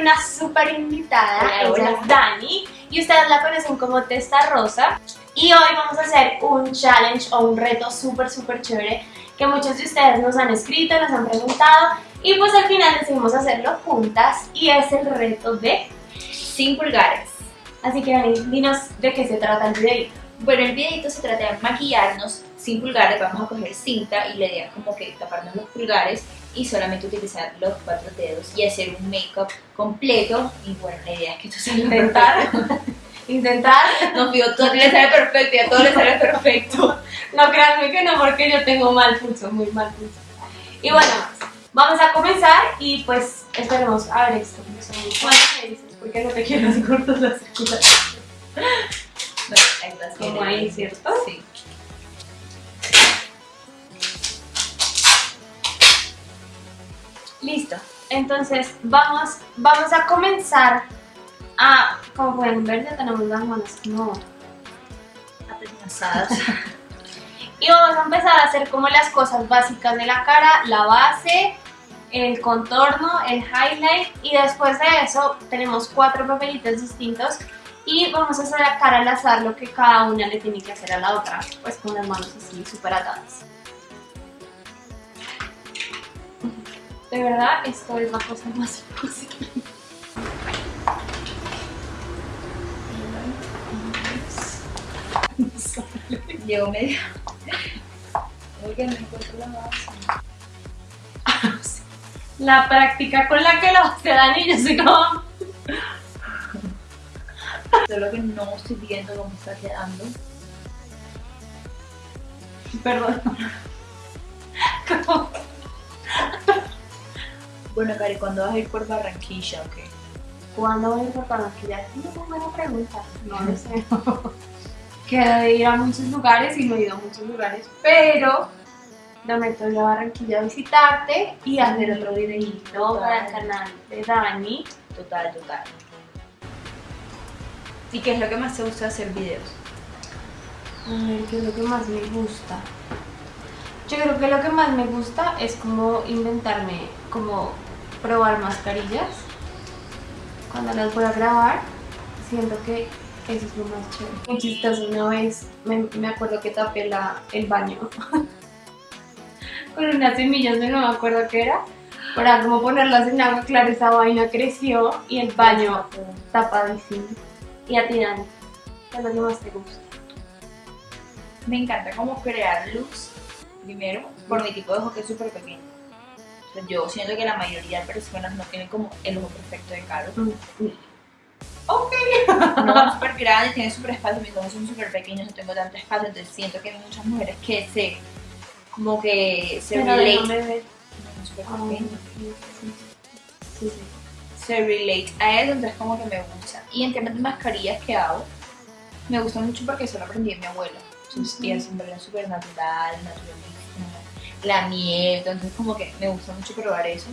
una súper invitada, Hola, ella hola. es Dani y ustedes la conocen como Testa Rosa. Y hoy vamos a hacer un challenge o un reto súper súper chévere que muchos de ustedes nos han escrito, nos han preguntado y pues al final decidimos hacerlo juntas y es el reto de... sin pulgares. Así que Dani, dinos de qué se trata el videito. Bueno, el videito se trata de maquillarnos sin pulgares, vamos a coger cinta y la idea es como que taparnos los pulgares y solamente utilizar los cuatro dedos y hacer un make-up completo y bueno, la idea es que esto salga Intentar. Intentar. No, fijo, todo le sale perfecto y a todo le sale perfecto. No, créanme que no, porque yo tengo mal pulso, muy mal pulso. Y bueno, vamos a comenzar y pues esperemos a ver esto. Bueno, me dices, porque no te quiero así cortas las circulares. Bueno, ahí bien, Como ahí, ¿cierto? Sí. Listo. Entonces, vamos, vamos a comenzar a, como pueden ver, ya tenemos las manos como Apenazadas. Y vamos a empezar a hacer como las cosas básicas de la cara, la base, el contorno, el highlight y después de eso tenemos cuatro papelitos distintos y vamos a hacer a cara al azar lo que cada una le tiene que hacer a la otra, pues con las manos así súper atadas. De verdad, esto es la cosa más imposible. Llevo medio. Oye, no encuentro la base. La práctica con la que lo hace Dani, yo soy como... Solo que no estoy viendo cómo está quedando. Perdón. Como- Bueno, Cari, ¿cuándo vas a ir por Barranquilla o qué? ¿Cuándo voy a ir por? No es buena pregunta. No lo sé. Quiero ir a muchos lugares y no he ido a muchos lugares, pero prometo ir a Barranquilla a visitarte y hacer otro videito para el canal de Dani. Total, total. ¿Y qué es lo que más te gusta hacer videos? A ver, ¿qué es lo que más me gusta? Yo creo que lo que más me gusta es como inventarme, como probar mascarillas. Cuando las voy a grabar, siento que eso es lo más chévere. Muy chistoso, una vez me, me acuerdo que tapé la, el baño con unas semillas, no me acuerdo qué era, para como ponerlas en agua, claro, esa vaina creció y el baño tapadísimo. Y a ti, Dani, ¿qué es lo que más te gusta? Me encanta como crear looks, primero, por mi tipo de ojo que es súper pequeño. Yo siento que la mayoría de personas no tienen como el ojo perfecto de Caro. Ok. No súper grande, tiene súper espacio, mis ojos son súper pequeños, no tengo tanto espacio, entonces siento que hay muchas mujeres que se, como que se relate. No, súper Ah, pequeño. sí, sí, se relate a eso, entonces como que me gusta. Y en temas de mascarillas que hago, me gusta mucho porque eso lo aprendí de mi abuela. Entonces ella siempre era súper natural, naturalista, la miel, entonces como que me gusta mucho probar eso.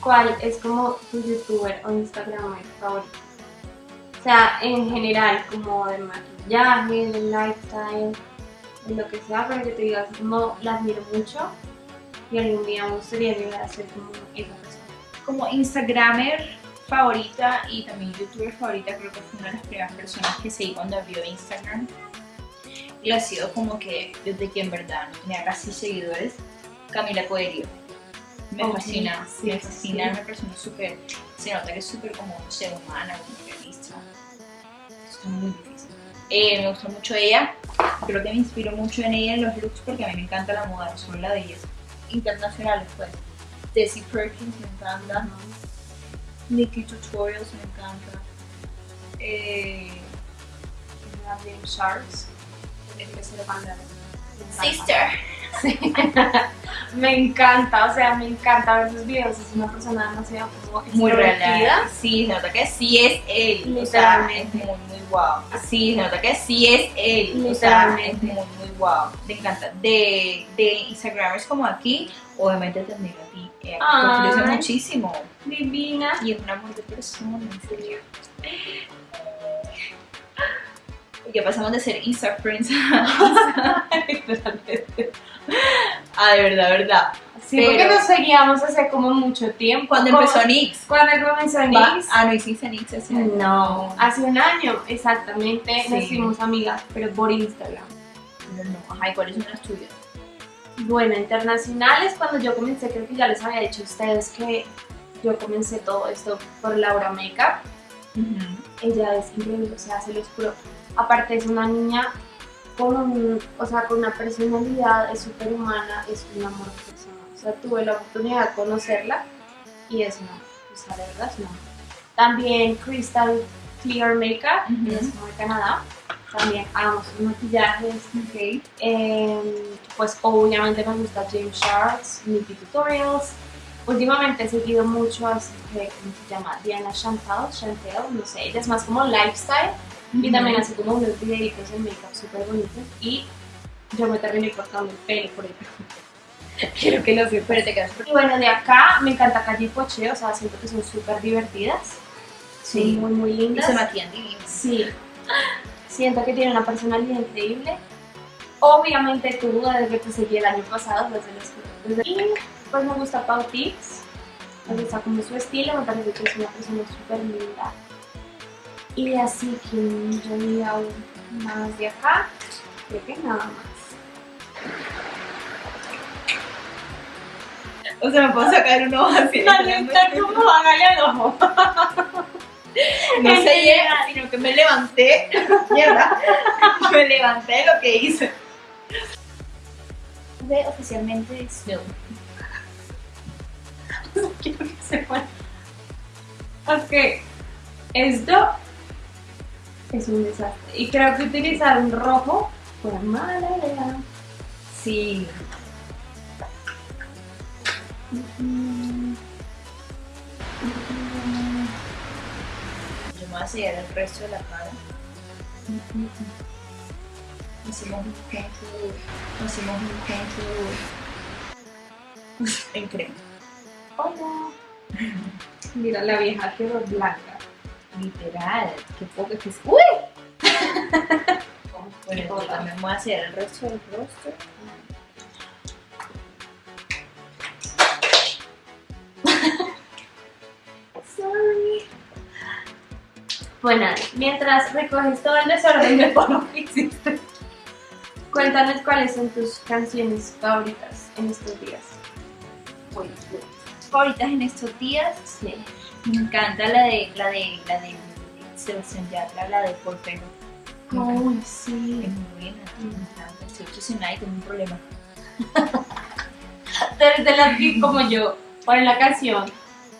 ¿Cuál es como tu youtuber o instagramer favorito? O sea, en general, como de maquillaje, de lifestyle, de lo que sea, pero que te digas, como la admiro mucho y algún día me gustaría llegar a ser como esa persona. Como Instagramer favorita y también youtuber favorita, creo que fue una de las primeras personas que seguí cuando abrió Instagram. Y ha sido como que desde que en verdad no tenía casi seguidores, Camila Coelho. Me Ok, fascina, sí, me fascina, sí. es una persona súper, se nota que es súper como, no sé, humana, como realista. Está muy difícil. Eh, me gusta mucho ella, creo que me inspiro mucho en ella en los looks porque a mí me encanta la moda, no solo la belleza. Internacionales pues, Desi Perkins me encanta, Nikki Tutorials me encanta. Eh, Gabriel Sharks, Me encanta. O sea, me encanta ver sus videos. Es una persona demasiado como Muy real. Sí, se nota que sí es él. Literalmente. muy, muy guau. Sí, se nota que sí es él. Literalmente. muy, muy guau. Me encanta. De, de Instagramers como aquí, obviamente te admiro a ti. Eh, muchísimo. Divina. Y es un amor de persona, en serio. Y ya pasamos de ser Insta Friends a, Literalmente. a de verdad, verdad. Sí, Pero- porque nos seguíamos hace como mucho tiempo. Cuando empezó NYX. Cuando comenzó NYX. Ah, no hiciste NYX ese año. No, hace un año exactamente Sí. nos hicimos amigas, pero por Instagram. No, no. Ajá, ¿y cuáles son las tuyas? Bueno, internacionales, cuando yo comencé, creo que ya les había dicho a ustedes que yo comencé todo esto por Laura Makeup. Ella es increíble, o sea, se los juro. Aparte es una niña con, un- o sea, con una personalidad, es súper humana, es un amor de persona. O sea, tuve la oportunidad de conocerla y es una, o sea, de verdad es una. También Crystal Clear Makeup, Ujú. ella es de Canadá. También amo sus maquillajes. Ok. Eh, pues obviamente me gusta James Charles, Nicky Tutorials. Últimamente he seguido mucho a mujer, ¿cómo se llama? Diana Chantal, Chantel, no sé, ella es más como lifestyle y también hace como unos videitos en make-up súper bonitos y yo me terminé cortando el pelo por ella. Quiero que. Pero te quedas súper- Y bueno, de acá me encanta Calle Poche, o sea, siento que son súper divertidas. Sí. Son muy, muy Y lindas. se maquillan divinos. Sí, siento que tiene una personalidad increíble. Obviamente tú, desde que te seguí el año pasado, desde los desde- Y pues me gusta Pau Tips, me gusta como su estilo, me parece que es una persona súper linda. Y así que yo diga aún más de acá, creo que nada más. O sea, me puedo sacar uno así. como hágale al ojo. No En se llega, sino que me levanté. Mierda. Me levanté lo que hice. De oficialmente Snow. Quiero que se muera. Ok, esto es un desastre. Y creo que utilizar un rojo fue mala idea. Sí. Yo me voy a sellar el resto de la cara. Hicimos un contour. Hicimos un contour. En crema. Hola. Mira, la vieja quedó blanca. Literal. Qué poco que es. ¡Uy! Bueno, también voy a sellar el resto del rostro. Sorry. Bueno, mientras recoges todo el desorden de polvo que hiciste, cuéntanos cuáles son tus canciones favoritas en estos días. Bueno, favoritas en estos días. Sí. Me encanta la de la de la de Sebastián Yatra, la de Por. Me encanta. Ay, Es sí. muy buena. Me encanta. Estoy obsesionada y tengo un problema. Desde las que como yo ponen la canción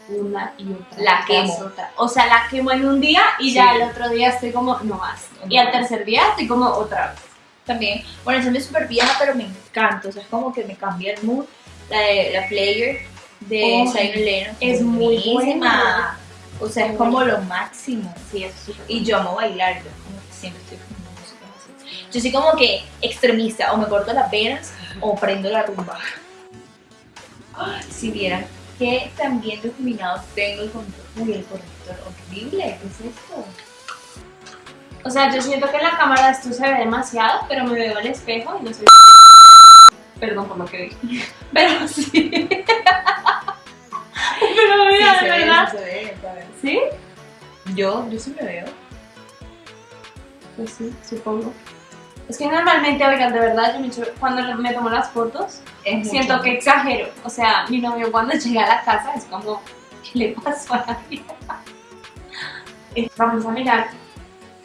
una y otra. La quemo. otra. O sea, la quemo en un día y ya Sí. el otro día estoy como, no más. Y al tercer día estoy como otra vez. También, bueno, esa es súper vieja, pero me encanta. O sea, es como que me cambia el mood. La de la Player de Oh, Zion es muy buena. O sea, es como lo máximo. Sí, es Y yo amo bailar, yo como que siempre estoy con música así. Yo soy como que extremista, o me corto las venas o prendo la rumba. Ay, Si vieran que también difuminados tengo el control. Uy, el corrector horrible, ¿qué es esto? O sea, yo siento que en la cámara esto se ve demasiado, pero me veo al espejo y no sé. Perdón por lo que dije. Pero sí. pero mira, Sí, de ve, verdad. se ve. ¿Sí? Yo, yo sí me veo. Pues sí, supongo. Es que normalmente, oigan, de verdad, yo me cuando me tomo las fotos, Es siento mucho. que exagero. O sea, mi novio cuando llega a la casa es como, ¿qué le pasó a la vida? Eh, Vamos a mirar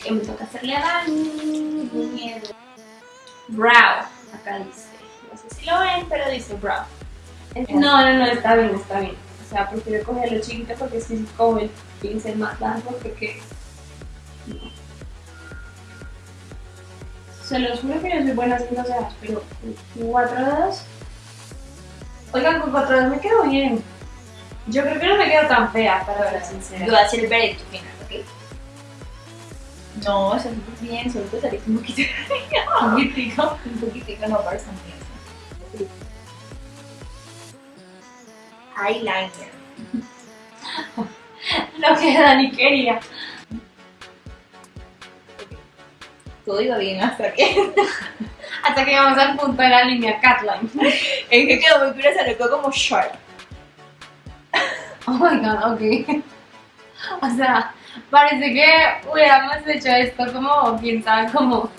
que me toca hacerle a Dani. Miedo. Brow, acá dice. No lo ven, pero dice brow. No, no, no, está bien, está bien. O sea, prefiero cogerlo chiquito porque si cojo el pincel más largo, porque no. Se los juro que yo soy buena haciendo cejas, pero con cuatro dedos. Oigan, con cuatro dedos me quedo bien. Yo creo que no me quedo tan fea, para ser Yo sincera. voy a hacer el veredicto final, ¿ok? No, eso es bien, solo te saliste un poquito. Un poquitico. un poquitico, no para San Eyeliner. Lo que Dani quería. Todo iba bien hasta que. Hasta que llegamos al punto de la línea Catline. Es que quedó muy curiosa, lo quedó como sharp. Oh my god, ok. O sea, parece que hubiéramos hecho esto como, quién sabe, como...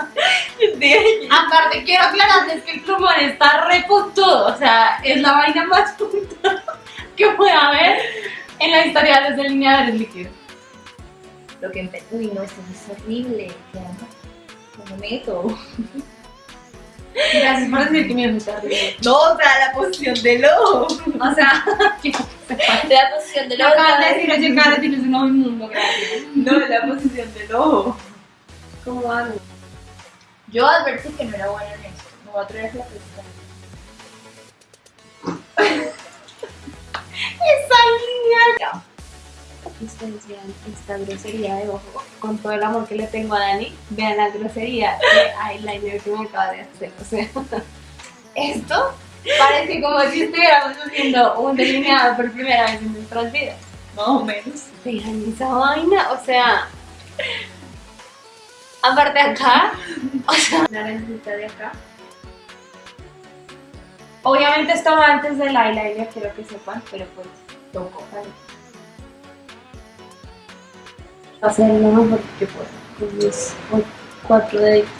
Aparte, quiero aclararles que el plumón está re puntudo. O sea, es la vaina más puntuda que puede haber en la historia de los delineadores líquidos. Lo que empe- Uy, no, esto es horrible. ¿Qué hago? ¿Cómo meto? Gracias por decir que me gusta horrible. No, o sea, la posición del ojo. O sea. La posición del ojo. acabas de decir, oye, cara, tienes un ojo inmundo, gracias. No, la posición del ojo. ¿Cómo hago? Yo advertí que no era buena en esto. Me voy a traer la pesca. ¡Esa línea! Ustedes vean esta grosería de ojo, con todo el amor que le tengo a Dani, vean la grosería de eyeliner que me acaba de hacer. O sea, esto parece como si estuviéramos haciendo un delineado por primera vez en nuestras vidas. Más o menos. Vean esa vaina, o sea, aparte acá, o sea, la lentita de acá. Obviamente esto va antes del eyeliner, quiero que sepan, pero pues toco, ¿vale? Hacer lo mejor que puedo con mis cu- cuatro deditos.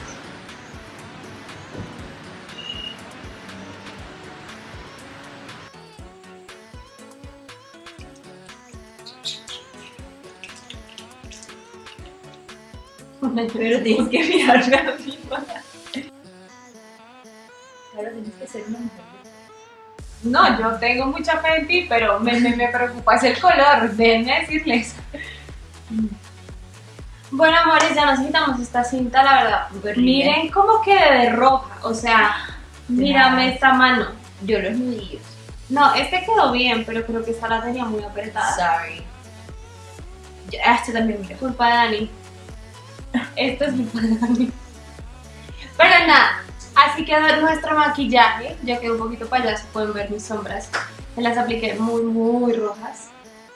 Pero tienes que mirarme a mí para... Claro, tienes que ser una mujer. No, yo tengo mucha fe en ti, pero me, me, me preocupa es el color, déjenme decirles. Bueno, amores, ya nos quitamos esta cinta, la verdad. Miren cómo quedé de roja, o sea, mírame esta mano. Yo los nudillos. No, este quedó bien, pero creo que esta la tenía muy apretada. Sorry. Ah, este también mira. Culpa de Dani. Esto es culpa de Dani. Pero nada, así quedó nuestro maquillaje. Ya quedó un poquito payaso, pueden ver mis sombras. Me las apliqué muy, muy rojas.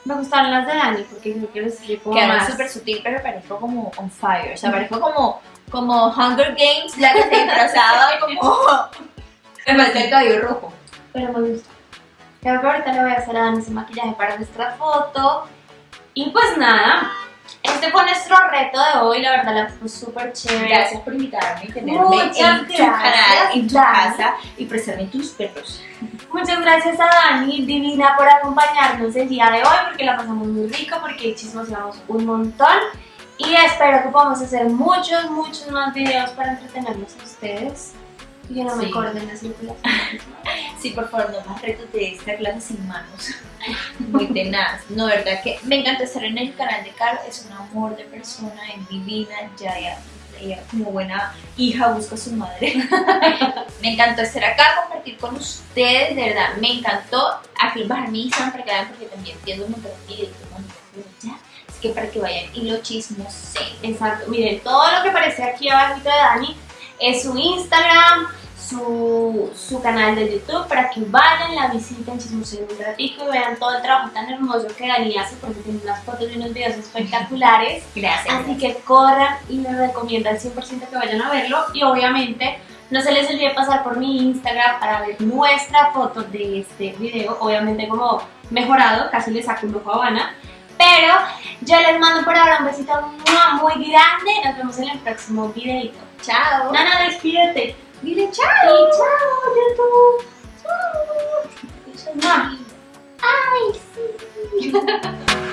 Me gustaron las de Dani porque creo que les explico Quedaron súper sutil, pero parezco como on fire. O sea, parezco como, como Hunger Games, la que se disfrazaba como... Me falta el cabello rojo. pero me gusta. Creo que ahorita le voy a hacer a Dani ese maquillaje para nuestra foto. Y pues nada, este fue nuestro reto de hoy, la verdad la fue súper chévere. Gracias por invitarme y tenerme Muchas en tu gracias, canal, en tu Dani. casa y prestarme tus perros. Muchas gracias a Dani Divina por acompañarnos el día de hoy porque la pasamos muy rico, porque chismoseamos un montón y espero que podamos hacer muchos, muchos más videos para entretenernos a ustedes y que no me Sí. corten la circulación. Sí, por favor, no más retos de esta clase sin manos. Muy tenaz. No, verdad que me encanta estar en el canal de Caro. Es un amor de persona, es divina. Ya, ya, ella como buena hija busca a su madre. me encantó estar acá, compartir con ustedes. De verdad, me encantó. Aquí bajar mi Instagram para que vean, porque también entiendo un montón de videos. ya. Así que para que vayan y lo chismoseen. Exacto, miren, todo lo que aparece aquí abajo de Dani es su Instagram, su, su canal de YouTube para que vayan, la visiten, chismoseen un ratito y vean todo el trabajo tan hermoso que Dani hace porque tiene unas fotos y unos videos espectaculares. Gracias. Así que corran y les recomiendo al 100% que vayan a verlo y obviamente no se les olvide pasar por mi Instagram para ver nuestra foto de este video, obviamente como mejorado, casi le saco un ojo a Habana. Pero yo les mando por ahora un besito muy grande. Nos vemos en el próximo videito. Chao. Nana, despídete. Dile chao. Y chao, YouTube. Chao. Chao. Ay, sí.